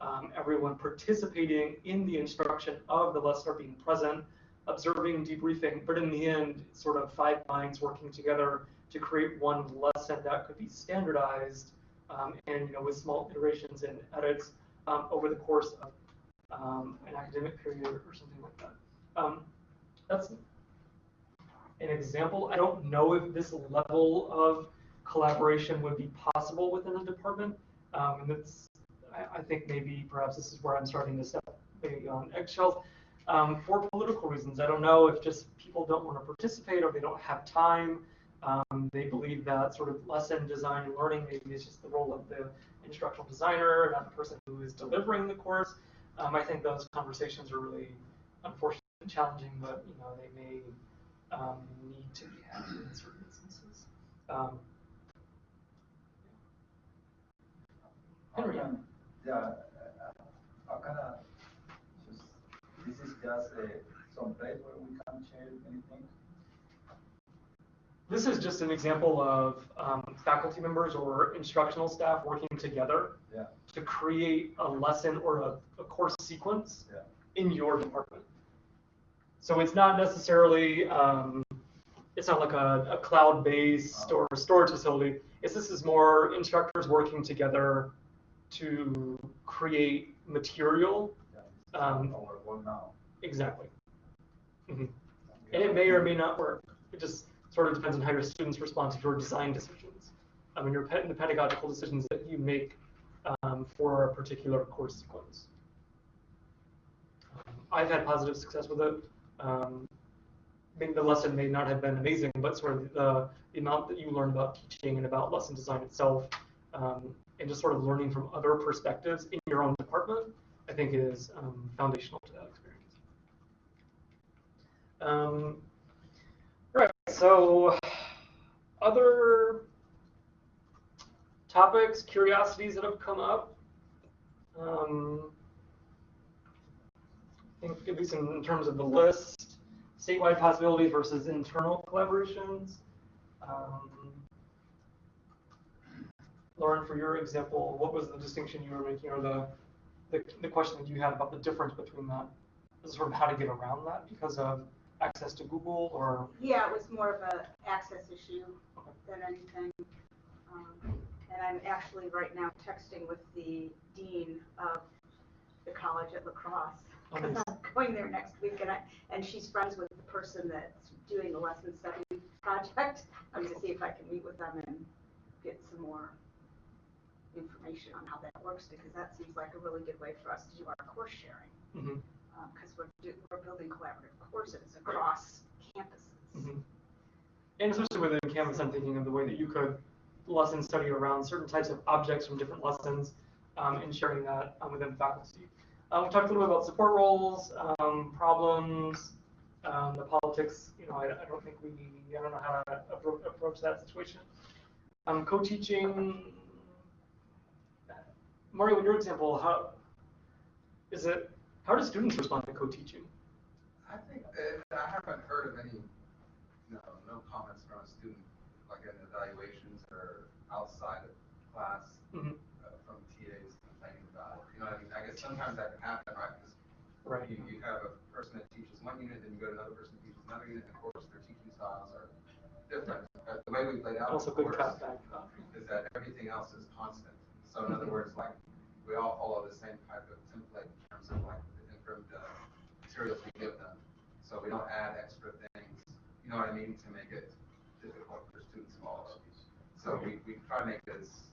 um, everyone participating in the instruction of the lesson being present, observing, debriefing, but in the end, sort of five minds working together to create one lesson that could be standardized um, and you know with small iterations and edits um, over the course of um, an academic period or something like that. Um, that's an example. I don't know if this level of collaboration would be possible within a department. Um, and it's, I, I think maybe perhaps this is where I'm starting to step on eggshells. Um, for political reasons, I don't know if just people don't want to participate or they don't have time. Um, they believe that sort of lesson design and learning maybe is just the role of the instructional designer, not the person who is delivering the course. Um, I think those conversations are really unfortunately challenging, but you know they may um, need to be had in certain instances. Um, Henry. Can- Yeah, uh, uh, how can I, just, this is just some place where we can share anything? This is just an example of um, faculty members or instructional staff working together Yeah, to create a lesson or a, a course sequence yeah, in your department. So it's not necessarily, um, it's not like a, a cloud-based or storage facility. It's this is more instructors working together to create material. yeah. Um, Our work now. Exactly. Mhm. And it may or may not work. It just sort of depends on how your students respond to your design decisions. I mean, your pe- the pedagogical decisions that you make um, for a particular course sequence. Um, I've had positive success with it. Um, mean, the lesson may not have been amazing, but sort of the, the amount that you learn about teaching and about lesson design itself, um, and just sort of learning from other perspectives in your own department, I think is um, foundational to that experience. Right, so other topics, curiosities that have come up. Um, I think at least in, in terms of the list, statewide possibilities versus internal collaborations. Um, Lauren, for your example, what was the distinction you were making, or the, the, the question that you had about the difference between that, sort of how to get around that because of access to Google or? Yeah, it was more of a access issue than anything. Um, And I'm actually right now texting with the dean of the college at La Crosse. Oh, nice. (laughs) I'm going there next week and I, and she's friends with the person that's doing the lesson study project. (laughs) I'm gonna see if I can meet with them and get some more information on how that works because that seems like a really good way for us to do our course sharing. Mhm, Um, we're, we're building collaborative courses across campuses. mhm. And especially within Canvas, I'm thinking of the way that you could lesson study around certain types of objects from different lessons um, and sharing that um, within faculty. Um, we talked a little bit about support roles, um, problems, um, the politics. You know, I, I don't think we, I don't know how to appro- approach that situation. Um, co-teaching. Mario, in your example, how is it? How do students respond to co-teaching? I think, that I haven't heard of any, no, no comments from a student, like in evaluations or outside of class, Mhm. uh, from TAs complaining about it. You know I mean? I guess sometimes that can happen, right? 'Cause Right. You, you have a person that teaches one unit, then you go to another person who teaches another unit, and of course, their teaching styles are different. Uh, The way we've laid out Also the course is that everything else is constant. So in other words, like, we all follow the same type of template in terms of like uh, materials we give them. So we don't add extra things, you know what I mean, to make it difficult for students to follow. So we, we try to make it as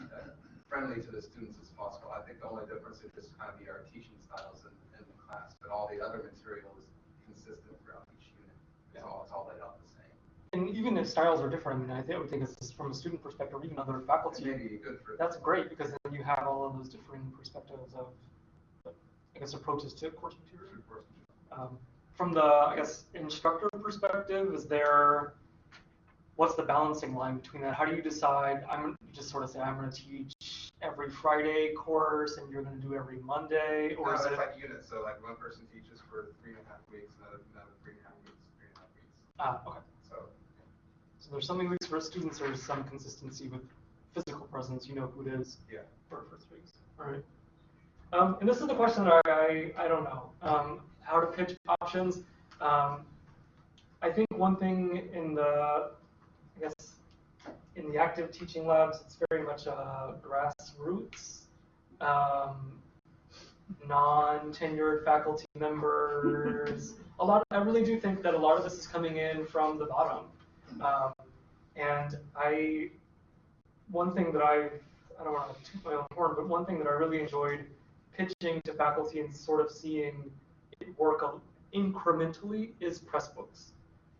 uh, friendly to the students as possible. I think the only difference is just kind of be our teaching styles in, in the class, but all the other material is consistent throughout each unit. It's all, it's all laid out the same. And even if styles are different, I mean, I think I would think it's from a student perspective, or even other faculty. may be good for. That's great because then you have all of those different perspectives of, I guess, approaches to course material. Um, from the, I guess, instructor perspective, is there, what's the balancing line between that? How do you decide? I'm just sort of say I'm going to teach every Friday course, and you're going to do every Monday, No, or is it's it? like units, so like one person teaches for three and a half weeks, another, another three and a half weeks, three and a half weeks. Ah, okay. So, So there's something weeks for students, there's some consistency with physical presence. You know who it is. yeah. for first weeks. All right. Um, and this is the question that I, I don't know, um, how to pitch options. Um, I think one thing in the, I guess, in the active teaching labs, it's very much uh, grassroots. Um, non-tenured faculty members. a lot, Of, I really do think that a lot of this is coming in from the bottom. Um, and I, one thing that I, I don't want to toot my own horn, but one thing that I really enjoyed pitching to faculty and sort of seeing it work incrementally is Pressbooks.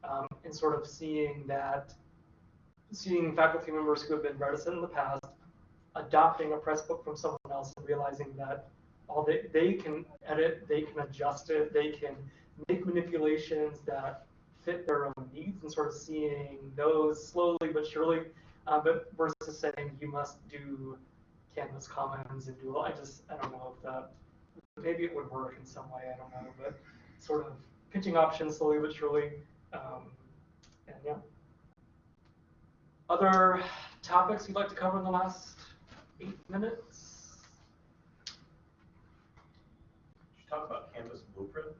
Um, and sort of seeing that, seeing faculty members who have been reticent in the past, adopting a Pressbook from someone else and realizing that all they, they can edit, they can adjust it, they can make manipulations that fit their own needs and sort of seeing those slowly but surely, uh, but versus saying you must do Canvas Commons and do, I just, I don't know if that, maybe it would work in some way, I don't know, but sort of pitching options slowly but surely, um, and yeah. Other topics you'd like to cover in the last eight minutes? Should talk about Canvas blueprints?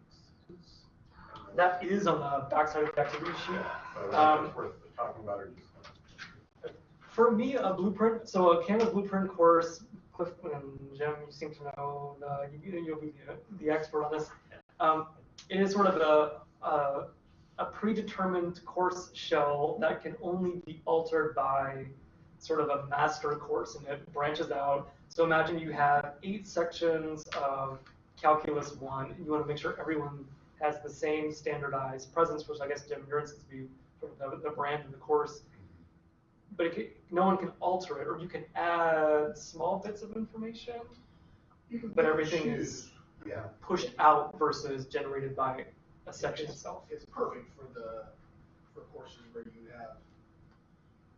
That is on the backside of the activity sheet. Don't Um, know if it's worth talking about or just. For me, a blueprint, so a Canvas blueprint course, Cliff and Jim, you seem to know, you, you'll be the, the expert on this. Um, it is sort of a, a, a predetermined course shell that can only be altered by sort of a master course and it branches out. So imagine you have eight sections of Calculus 1 and you want to make sure everyone has the same standardized presence, which I guess Jim, your instance would be the, the brand of the course but it no one can alter it, or you can add small bits of information, but everything is Yeah. pushed out versus generated by a section It's- itself. It's perfect for the, for courses where you have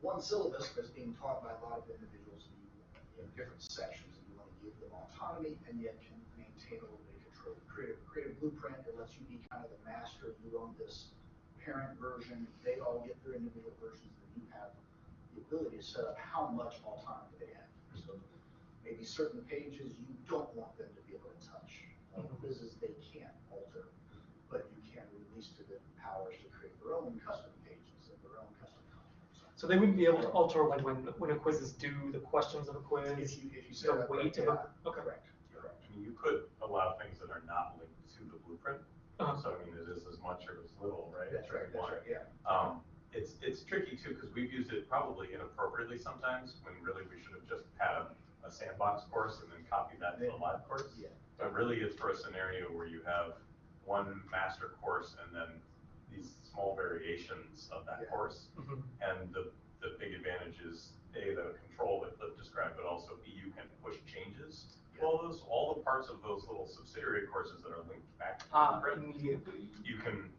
one syllabus that's being taught by a lot of individuals, and you, you have different sections, and you want to give them autonomy, and yet can maintain a little bit of control. Create a, create a blueprint that lets you be kind of the master, you own this parent version, they all get their individual versions, and you have the ability to set up how much autonomy they have. So maybe certain pages you don't want them to be able to touch. Uh. Quizzes they can't alter, but you can release to them powers to create their own custom pages and their own custom content. So they wouldn't be able to alter when, when, when a quiz is due, the questions of a quiz, If you, if you set the weight of a, okay. Correct, correct. I mean, you could allow things that are not linked to the blueprint. Uh-huh. So I mean, it is as much or as little, right? That's right, that's right, yeah. Um, it's, it's tricky too, because we've used it probably inappropriately sometimes, when really we should have just had a, a sandbox course and then copied that to a live course. Yeah. But really, it's for a scenario where you have one master course and then these small variations of that Yeah. course. Mhm. And the, the big advantage is, A, the control that Cliff described, but also B, you can push changes. to All those, all the parts of those little subsidiary courses that are linked back to the Ah, blueprint, immediately. you can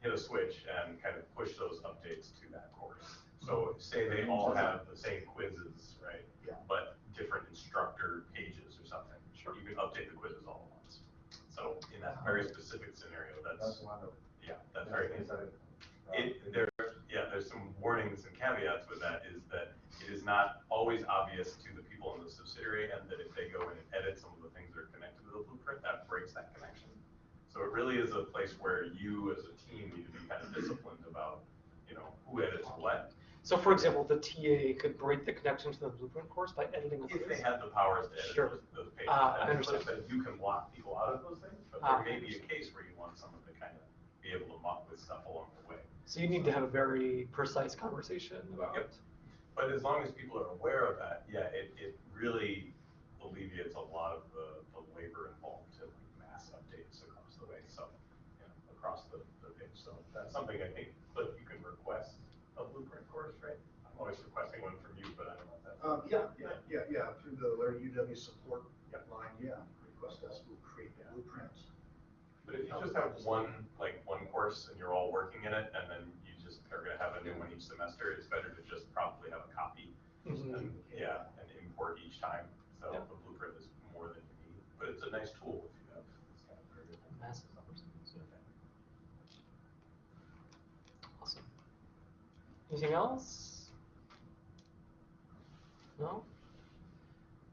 hit a switch and kind of push those updates to that course. So say they all have the same quizzes, right? Yeah. But different instructor pages or something. Sure. You can update the quizzes all at once. So in that very specific scenario, That's that's, wonderful. yeah, that's very very- It, there, yeah, there's some warnings and caveats with that, is that it is not always obvious to the people in the subsidiary, and that if they go in and edit some of the things that are connected to the blueprint, that breaks that connection. So it really is a place where you as a team need to be kind of disciplined about, you know, who edits what. So for example, the TA could break the connection to the blueprint course by editing a If they had the powers to edit Sure. those, those pages. Ah, I And understand. You can lock people out of those things, but Ah, there may be a case where you want someone to kind of be able to muck with stuff along the way. So you need to have a very precise conversation about Yep. But as long as people are aware of that, yeah, it, it really alleviates a lot of the, the labor involved to mass updates across the way, so, you know, across the, the page. So that's something I think, Cliff, you can request a blueprint course, right? I'm always requesting one from you, but I don't know if that's. Um, yeah, yeah, yeah, yeah, through the Learn@UW support Yep. line, yeah, request us, we'll create the blueprint. But if you just have one, like, one course and you're all working in it, and then you just are gonna have a new one each semester, it's better to just probably have a copy. Mhm. And, yeah, and import each time, so Yeah. the blueprint is more than you need, but it's a nice tool if you have this kind of very good. Massive numbers. Awesome. Anything else? No?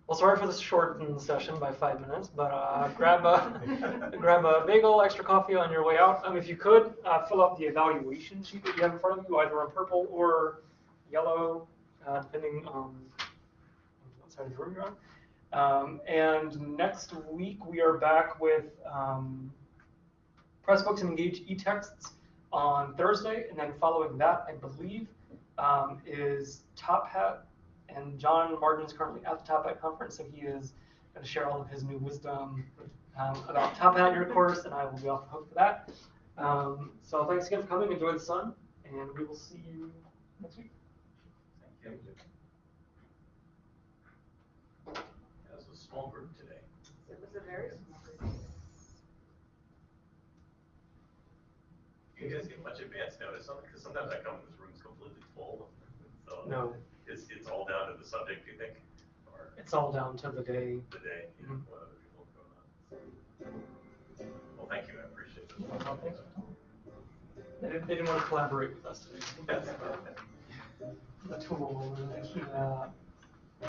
Well, sorry for this shortened session by five minutes, but uh, (laughs) grab a grab a bagel, extra coffee on your way out. Um, if you could uh, fill out the evaluation sheet that you have in front of you, either in purple or yellow, uh, depending on what side of the room you're on. Um, and next week we are back with um, Pressbooks and Engage e-texts on Thursday, and then following that, I believe, um, is Top Hat. And John Martin is currently at the Top Hat conference, so he is going to share all of his new wisdom um, about Top Hat in your course, and I will be off the hook for that. Um, so thanks again for coming. Enjoy the sun, and we will see you next week. Thank you. That was a small group today. It was a very small group. You guys get much advance notice on it, because sometimes I come, this room's completely full. So No, It's, it's all down to the subject, you think, or it's all down to the day. the day, you know, Mhm. what other people have going on. Well, thank you, I appreciate it. Well, thanks. They didn't, they didn't want to collaborate with us today. Yes. The tool, yeah.